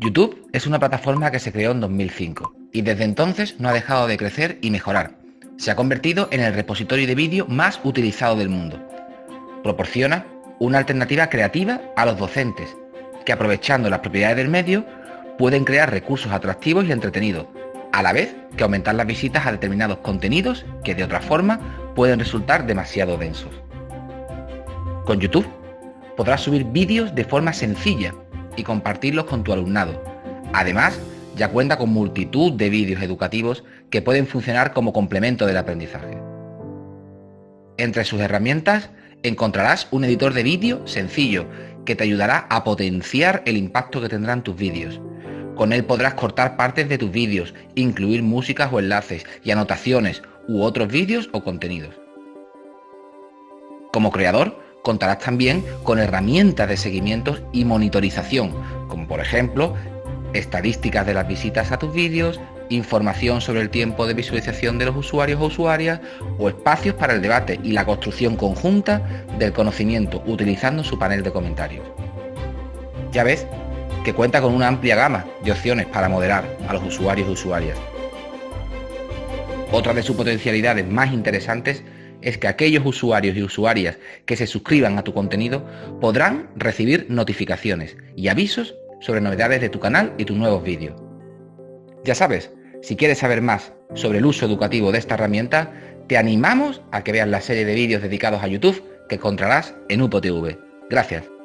YouTube es una plataforma que se creó en 2005 y desde entonces no ha dejado de crecer y mejorar. Se ha convertido en el repositorio de vídeo más utilizado del mundo. Proporciona una alternativa creativa a los docentes, que aprovechando las propiedades del medio pueden crear recursos atractivos y entretenidos, a la vez que aumentar las visitas a determinados contenidos que de otra forma pueden resultar demasiado densos. Con YouTube podrás subir vídeos de forma sencilla y compartirlos con tu alumnado. Además, ya cuenta con multitud de vídeos educativos que pueden funcionar como complemento del aprendizaje. Entre sus herramientas encontrarás un editor de vídeo sencillo que te ayudará a potenciar el impacto que tendrán tus vídeos. Con él podrás cortar partes de tus vídeos, incluir músicas o enlaces y anotaciones u otros vídeos o contenidos. Como creador, contarás también con herramientas de seguimiento y monitorización, como por ejemplo estadísticas de las visitas a tus vídeos, información sobre el tiempo de visualización de los usuarios o usuarias o espacios para el debate y la construcción conjunta del conocimiento utilizando su panel de comentarios. Ya ves que cuenta con una amplia gama de opciones para moderar a los usuarios y usuarias. Otra de sus potencialidades más interesantes es que aquellos usuarios y usuarias que se suscriban a tu contenido podrán recibir notificaciones y avisos sobre novedades de tu canal y tus nuevos vídeos. Ya sabes, si quieres saber más sobre el uso educativo de esta herramienta, te animamos a que veas la serie de vídeos dedicados a YouTube que encontrarás en UPOTV. Gracias.